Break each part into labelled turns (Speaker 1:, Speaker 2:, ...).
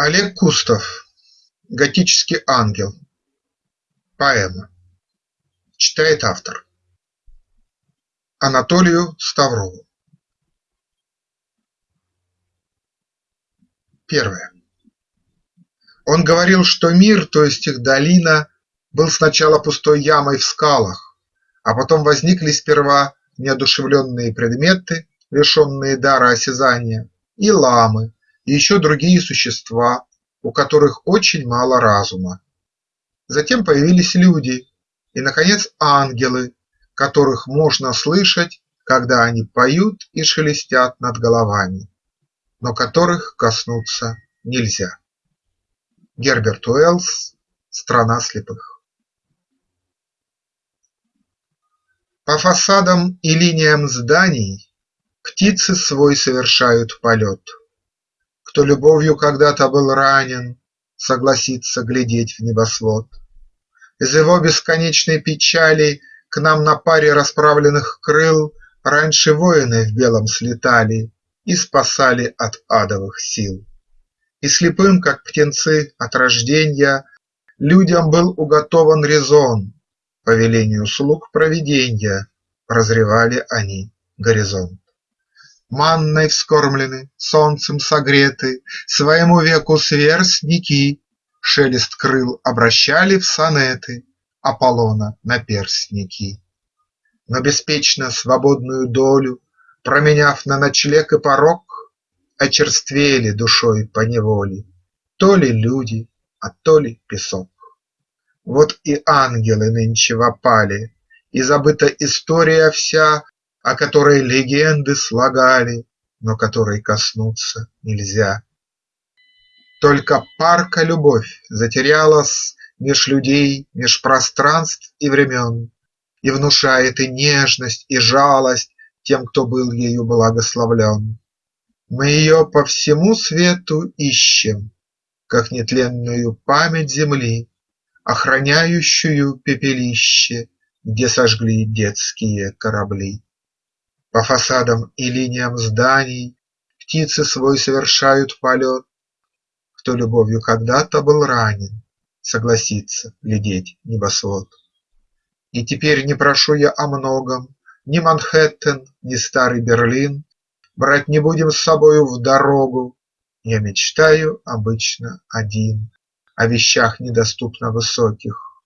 Speaker 1: Олег Кустов. Готический ангел. Поэма. Читает автор. Анатолию Ставрову. Первое. Он говорил, что мир, то есть их долина, был сначала пустой ямой в скалах, а потом возникли сперва неодушевленные предметы, лишенные дара осязания, и ламы, и еще другие существа, у которых очень мало разума. Затем появились люди и, наконец, ангелы, которых можно слышать, когда они поют и шелестят над головами, но которых коснуться нельзя. Герберт Уэллс «Страна слепых» По фасадам и линиям зданий Птицы свой совершают полет. Кто любовью когда-то был ранен, Согласится глядеть в небосвод. Из его бесконечной печали К нам на паре расправленных крыл Раньше воины в белом слетали И спасали от адовых сил. И слепым, как птенцы от рожденья, Людям был уготован резон, По велению слуг провиденья Прозревали они горизонт. Манной вскормлены, солнцем согреты, Своему веку сверстники Шелест крыл обращали в сонеты Аполлона наперстники. Но беспечно свободную долю Променяв на ночлег и порог, Очерствели душой поневоле То ли люди, а то ли песок. Вот и ангелы нынче в опале, И забыта история вся, О которой легенды слагали, Но которой коснуться нельзя. Только парка любовь затерялась Меж людей, меж пространств и времен, И внушает и нежность и жалость Тем, кто был ею благословлен. Мы ее по всему свету ищем, Как нетленную память земли, Охраняющую пепелище, Где сожгли детские корабли. По фасадам и линиям зданий Птицы свой совершают полет. Кто любовью когда-то был ранен, Согласится глядеть небосвод. И теперь не прошу я о многом, Ни Манхэттен, ни старый Берлин, Брать не будем с собою в дорогу. Я мечтаю обычно один О вещах недоступно высоких.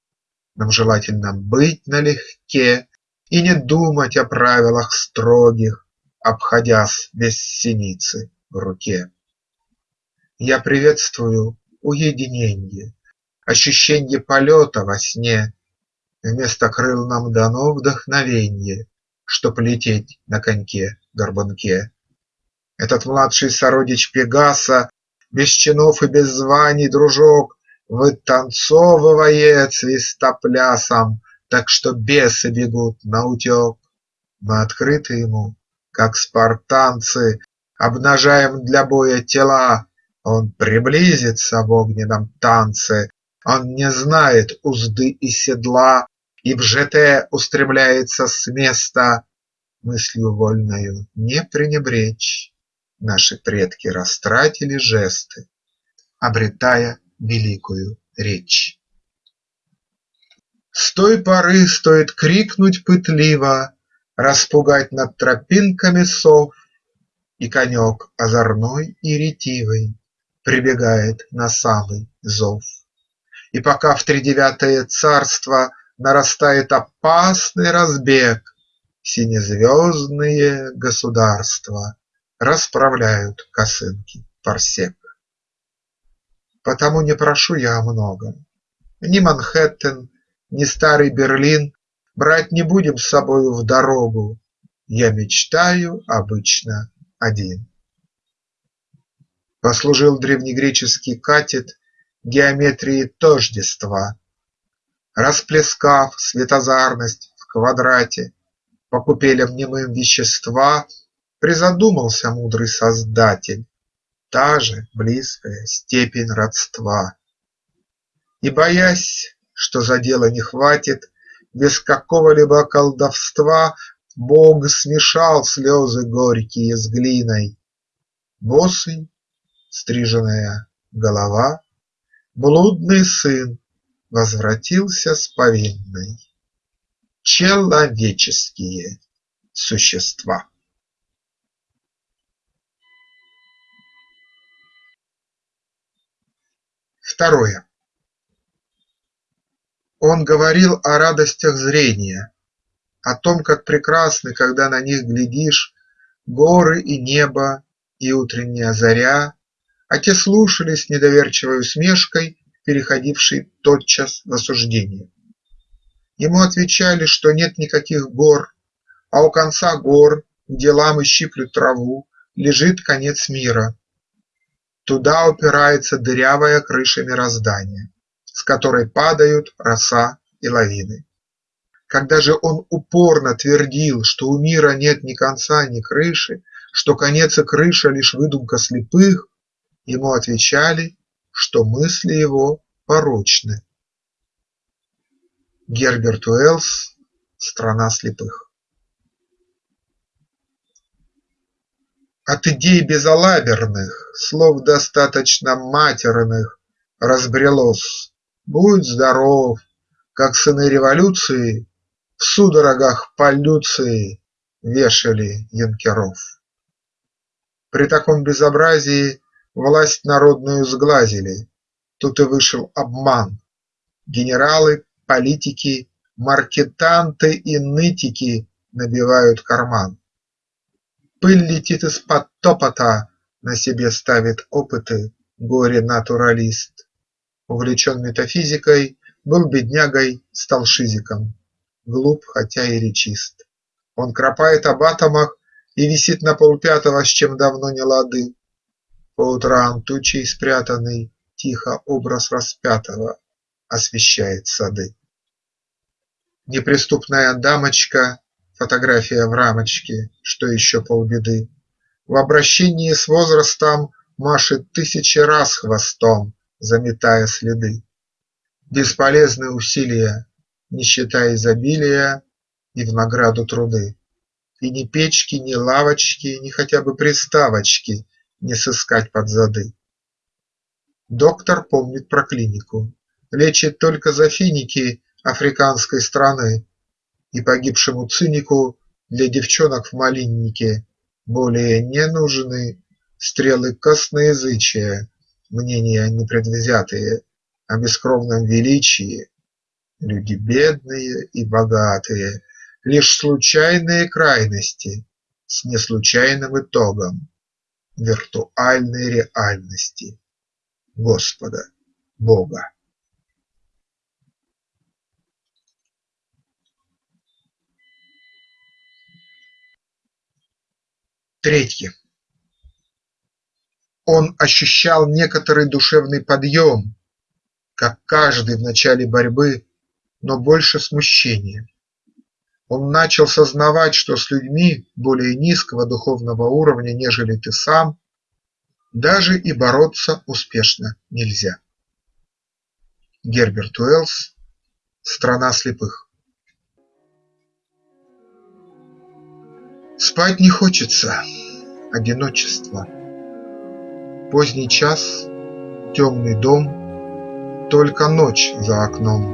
Speaker 1: Нам желательно быть налегке И не думать о правилах строгих, Обходясь без синицы в руке. Я приветствую уединенье, Ощущенье полета во сне. Вместо крыл нам дано вдохновенье, Чтоб лететь на коньке-горбунке. Этот младший сородич Пегаса, Без чинов и без званий дружок, Вытанцовывает свистоплясом, Так что бесы бегут наутек. Мы открыты ему, как спартанцы, Обнажаем для боя тела, Он приблизится в огненном танце, Он не знает узды и седла И в ЖТ устремляется с места. Мыслью вольною не пренебречь Наши предки растратили жесты, Обретая великую речь. С той поры стоит крикнуть пытливо, Распугать над тропинками сов, И конек озорной и ретивый Прибегает на самый зов. И пока в тридевятое царство Нарастает опасный разбег, Синезвездные государства Расправляют косынки парсек. Потому не прошу я о многом. Ни Манхэттен, ни старый Берлин Брать не будем с собою в дорогу, Я мечтаю обычно один. Послужил древнегреческий катет Геометрии тождества, Расплескав светозарность в квадрате По купелям немым вещества, Призадумался мудрый Создатель, Та же близкая степень родства. И, боясь, что за дело не хватит, Без какого-либо колдовства Бог смешал слезы горькие с глиной. Босый, стриженная голова, Блудный сын возвратился с повинной. Человеческие существа. Второе. Он говорил о радостях зрения, о том, как прекрасны, когда на них глядишь, горы и небо, и утренняя заря, а те слушали с недоверчивой усмешкой, переходившей тотчас в осуждение. Ему отвечали, что нет никаких гор, а у конца гор, где ламы щиплют траву, лежит конец мира. Туда упирается дырявая крыша мироздания, с которой падают роса и лавины. Когда же он упорно твердил, что у мира нет ни конца, ни крыши, что конец и крыша лишь выдумка слепых, ему отвечали, что мысли его порочны. Герберт Уэллс «Страна слепых» От идей безалаберных, слов достаточно матерных, Разбрелось «Будь здоров», как сыны революции В судорогах полюции вешали янкеров. При таком безобразии власть народную сглазили, Тут и вышел обман. Генералы, политики, маркетанты и нытики Набивают карман. Пыль летит из-под топота, На себе ставит опыты горе-натуралист. Увлечен метафизикой, был беднягой, стал шизиком. Глуп, хотя и речист. Он кропает об атомах и висит на полпятого, с чем давно не лады. По утрам тучей спрятанный тихо образ распятого освещает сады. Неприступная дамочка Фотография в рамочке, что еще полбеды. В обращении с возрастом Машет тысячи раз хвостом, Заметая следы. Бесполезны усилия, Нищета изобилия И в награду труды. И ни печки, ни лавочки, Ни хотя бы приставочки Не сыскать под зады. Доктор помнит про клинику, Лечит только за финики Африканской страны, и погибшему цинику Для девчонок в малиннике Более не нужны стрелы косноязычия, Мнения непредвзятые о бескровном величии, Люди бедные и богатые, Лишь случайные крайности С неслучайным итогом Виртуальной реальности Господа Бога. Третье. Он ощущал некоторый душевный подъем, Как каждый в начале борьбы, но больше смущения. Он начал сознавать, что с людьми более низкого духовного уровня, нежели ты сам, Даже и бороться успешно нельзя. Герберт Уэллс «Страна слепых» Спать не хочется, одиночество. Поздний час, темный дом, Только ночь за окном.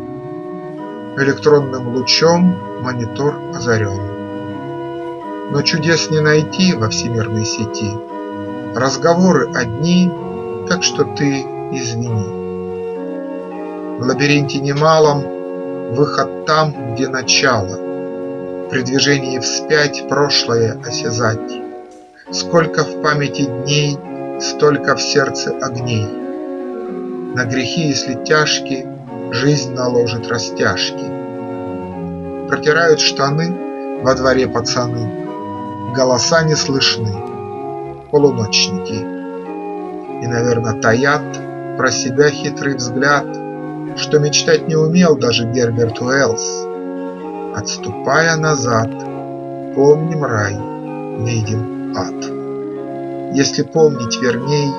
Speaker 1: Электронным лучом монитор озарен. Но чудес не найти во всемирной сети, Разговоры одни, так что ты извини. В лабиринте немалом выход там, где начало, при движении вспять прошлое осязать. Сколько в памяти дней, столько в сердце огней. На грехи, если тяжки, жизнь наложит растяжки. Протирают штаны во дворе пацаны, Голоса не слышны, полуночники. И, наверное, таят про себя хитрый взгляд, Что мечтать не умел даже Герберт Уэллс, Отступая назад, помним рай, видим ад. Если помнить верней,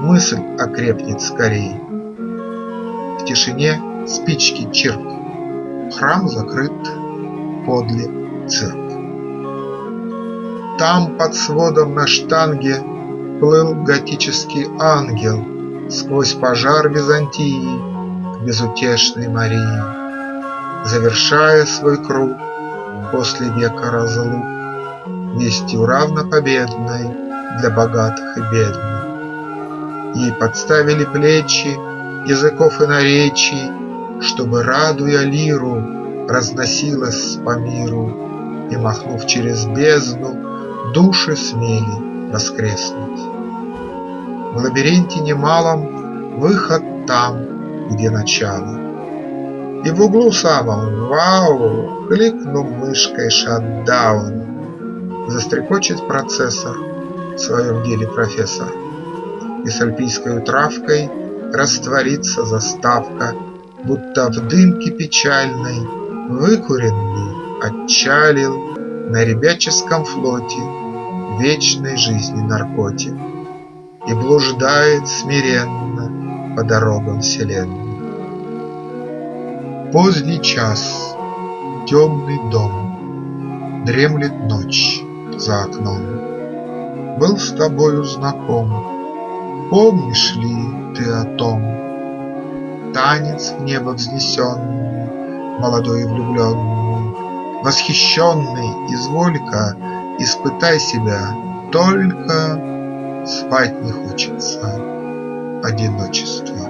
Speaker 1: мысль окрепнет скорей. В тишине спички чирк, храм закрыт, подле цирк. Там под сводом на штанге Плыл готический ангел, Сквозь пожар Византии К безутешной Марии, Завершая свой круг После века разлук, Вестью равнопобедной Для богатых и бедных. Ей подставили плечи Языков и наречий, Чтобы, радуя лиру, Разносилась по миру И, махнув через бездну, Души смели воскреснуть. В лабиринте немалом Выход там, где начало. И в углу самом вау, Кликнув мышкой шатдаун, Застрекочет процессор В своем деле профессор, И с альпийской травкой Растворится заставка, Будто в дымке печальной Выкуренный отчалил На ребяческом флоте Вечной жизни наркотик. И блуждает смиренно По дорогам вселенной. Поздний час, темный дом, Дремлет ночь за окном. Был с тобою знаком, Помнишь ли ты о том? Танец в небо взнесенный, Молодой и влюбленный, Восхищенный, изволь-ка, Испытай себя, только Спать не хочется, одиночество.